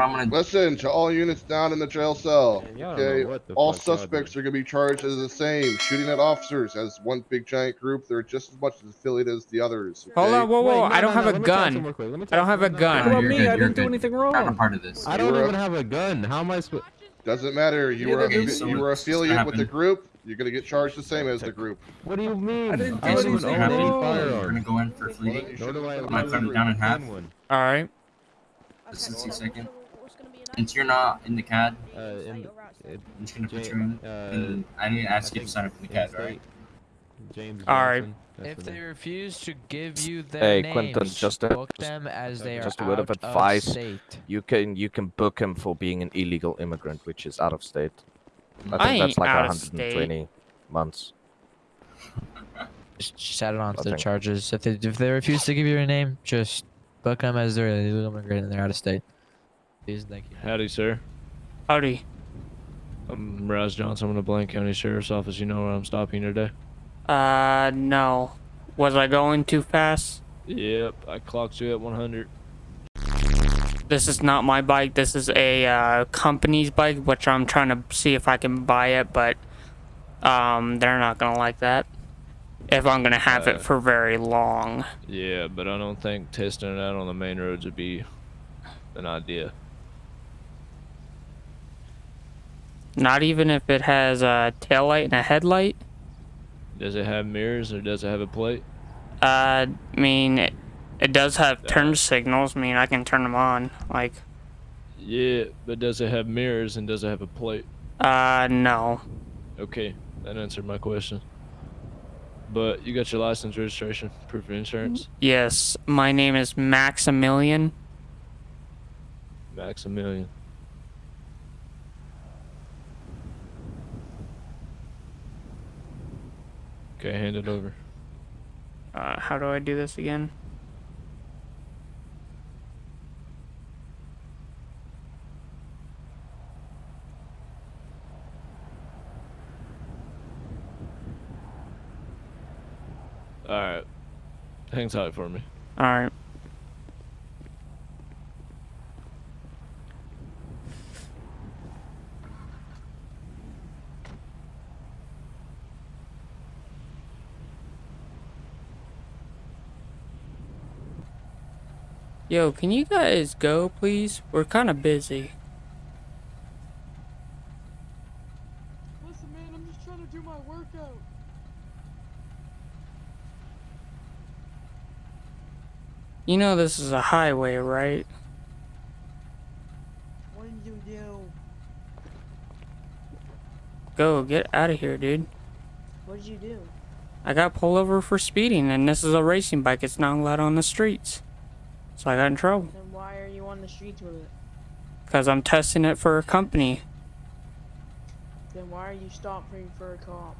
So what I'm gonna Listen to all units down in the jail cell. Man, y'all Okay, all suspects are gonna be charged as the same. Shooting at officers as one big giant group. They're just as much as affiliated as the others. Hold on, whoa, whoa! Wait, no, I don't no, have no, a let me talk to him gun. real quick, let me I don't have a gun. no, No, no, you're me? good, I you're didn't do good. anything Not a wrong. part of this. I don't You were- even have a gun. How am I supposed? Doesn't matter. You were Neither so you were what's affiliate with the group. You're gonna get charged the same as the group. What do you mean? I didn't do don't so even what's anything own gonna any happen? wrong. We're gonna go in for Well, then fleeting. you Nor should've do I said have I'm gonna that cut it down in half. own one. All right. A 60 second. Since you're not in the CAD, Uh, in, I'm just gonna put Ja- you in. uh, And I need to I ask you to sign up in the CAD, state, right? James All right. If they name. refuse to give you their Hey, names, Quentin, just a- book them as they are just a word of advice. state. You can you can book him for being an illegal immigrant, which is out of state. I think I that's like 120 months. Just, just add it on to I their think- charges. If they if they refuse to give you your name, just book them as they're an illegal immigrant and they're out of state. Please, thank you. Howdy, sir. Howdy. I'm Raz Johnson. I'm in the Blaine County Sheriff's Office. You know where I'm stopping today? Uh, no. Was I going too fast? Yep, I clocked you at 100. This is not my bike. This is a uh, company's bike, which I'm trying to see if I can buy it, but um, they're not gonna like that. If I'm gonna have Uh, it for very long. Yeah, but I don't think testing it out on the main roads would be an idea. Not even if it has a tail light and a headlight. Does it have mirrors or does it have a plate? Uh, I mean, it, it does have turn signals. I mean, I can turn them on. Like, Yeah, but does it have mirrors and does it have a plate? uh, no. Okay, that answered my question. But you got your license, registration, proof of insurance, Yes, my name is Maximilian. Maximilian. Okay, hand it over. Uh, how do I do this again? Alright. Hang tight for me. All Yo, can you guys go, please? We're kind of busy. Listen, man, I'm just trying to do my workout. You know this is a highway, right? What did you do? Go, get out of here, dude. What did you do? I got pulled over for speeding, and this is a racing bike. It's not allowed on the streets. So I got in trouble. Then why are you on the streets with it? Because I'm testing it for a company. Then why are you stopping for a cop?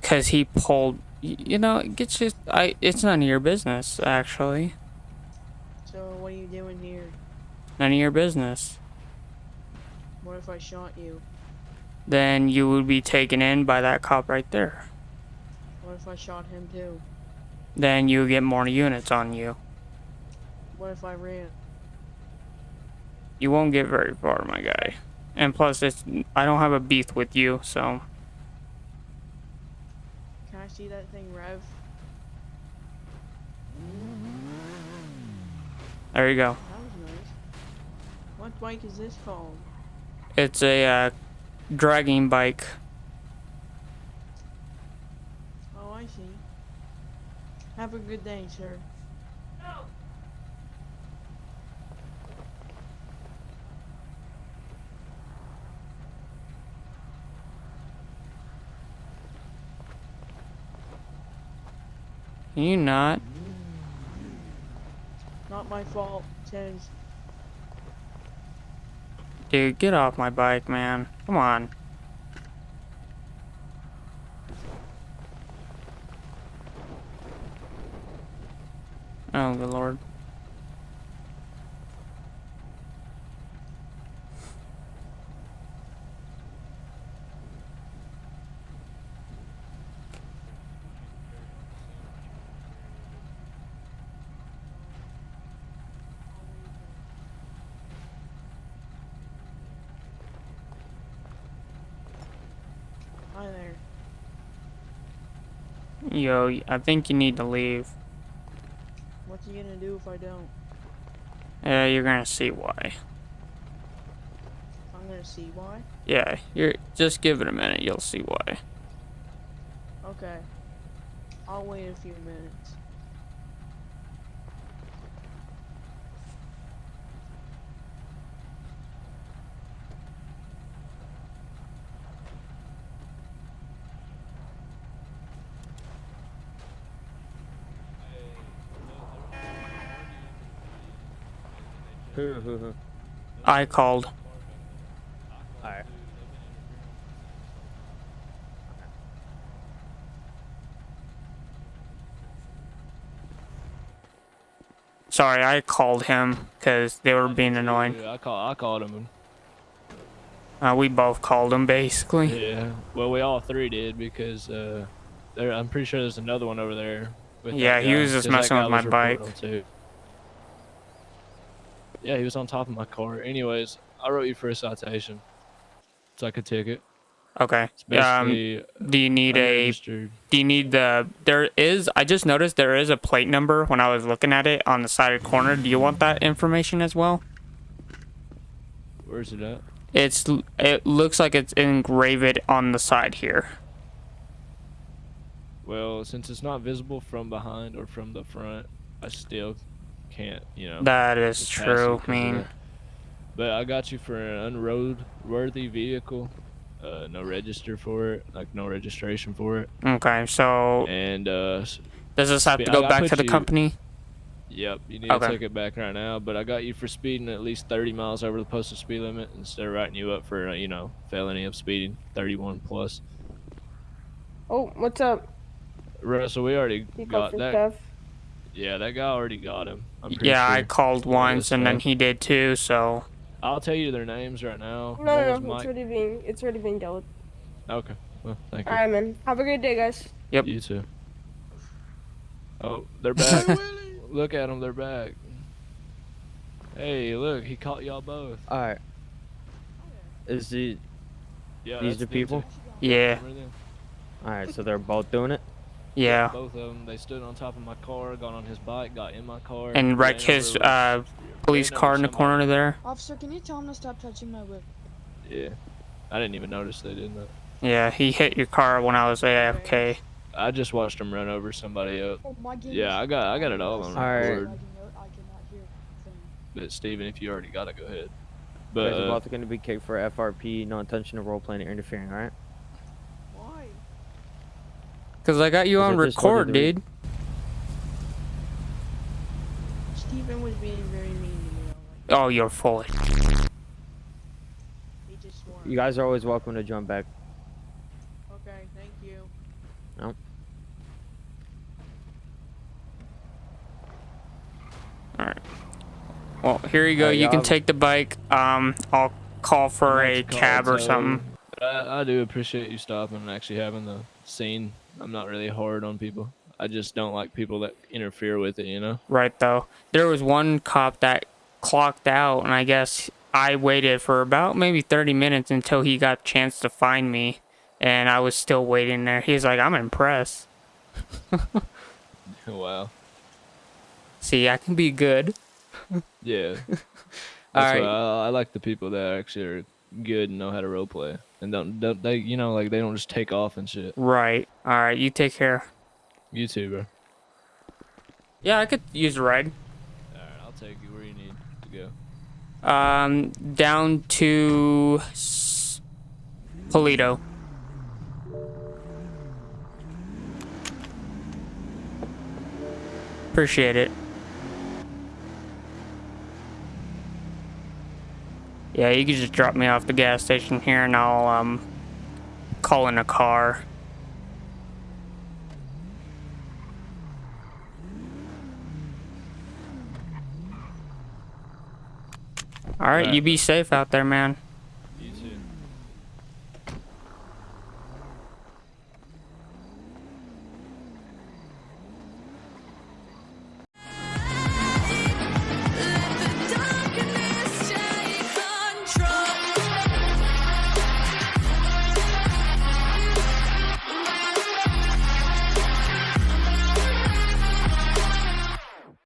Because he pulled. You know, it gets just. I. It's none of your business, actually. So what are you doing here? None of your business. What if I shot you? Then you would be taken in by that cop right there. What if I shot him too? Then you get more units on you. What if I ran? You won't get very far, my guy. And plus, it's. I don't have a beef with you, so. Can I see that thing rev? There you go. That was nice. What bike is this called? It's a uh, dragging bike. Oh, I see. Have a good day, sir. Can you not? Not my fault. Says Dude, get off my bike, man. Come on. Oh, good lord. Yo, I think you need to leave. What's he gonna do if I don't? Yeah, you're gonna see why. I'm gonna see why. Yeah, you're just give it a minute. You'll see why. Okay. I'll wait a few minutes. Who, who, who? I called. Alright. Sorry, I called him because they were being annoying. Yeah, I call I called him. Uh, we both called him basically. Yeah. Well, we all three did because uh, there. I'm pretty sure there's another one over there. Yeah, he was just messing with my bike. too. Yeah, he was on top of my car. Anyways, I wrote you for a citation. It's like a ticket. Okay. Um, do you need a? Do you need the? There is. I just noticed there is a plate number when I was looking at it on the side of the corner. Do you want that information as well? Where's it at? It's. It looks like it's engraved on the side here. Well, since it's not visible from behind or from the front, I still can't, you know. That is true. you I 'cause of mean. But I got you for an unroadworthy vehicle. Uh, no register for it, like no registration for it. okay. So And uh, does this have to go I- I back put to the you- company? yep, you need Okay. to take it back right now. But I got you for speeding at least 30 miles over the posted speed limit instead of writing you up for, uh, you know, felony of speeding 31 plus. Oh, what's up? Russell, we already You got got for that. stuff? Yeah, that guy already got him. I'm pretty Yeah, I sure. called Yeah, once and then he did too. So I'll tell you their names right now. No, no, was no, it's already being it's already being dealt with. Okay. Well, thank you. Alright, man. Have a great day, guys. Yep. You too. Oh, they're back. look at them, they're back. Hey, look, he caught y'all both. Alright. Is the Yeah, These that's the people? two. yeah, alright, so they're both doing it? Yeah. Both of them, they stood on top of my car, got on his bike, got in my car. And ran wrecked his uh police car in the somebody. corner there. Officer, can you tell him to stop touching my whip? Yeah. I didn't even notice they did that. Yeah, he hit your car when I was AFK. I just watched him run over somebody else. Oh, Yeah, I got I got it all on Alright. record. Lagging out, I cannot hear a thing. But Steven, if you already got it, go ahead. You But guys are uh, both gonna be kicked for FRP, no intention of role playing or interfering, alright? Why? Cause I got you on I just told you record, dude. Steven was being very mean to me. Oh, you're full. of- He just swore. You guys are always welcome to jump back. Okay, thank you. Well, here you go. Uh, you can take the bike. Um, I'll call for a call cab or something. I, I do appreciate you stopping and actually having the scene. I'm not really hard on people. I just don't like people that interfere with it, you know? Right though. There was one cop that clocked out, and I guess I waited for about maybe 30 minutes until he got a chance to find me, and I was still waiting there. He's like, "I'm impressed. wow. See, I can be good." Yeah. That's Alright. I, I like the people that actually are good and know how to role play. And don't, don't they you know, like they don't just take off and shit. Right. All right. You take care. You too, bro. Yeah, I could use a ride. Alright, I'll take you where you need to go. Um, down to S- Paleto. Appreciate it. Yeah, you can just drop me off the gas station here and I'll um call in a car. All right, you be safe out there, man.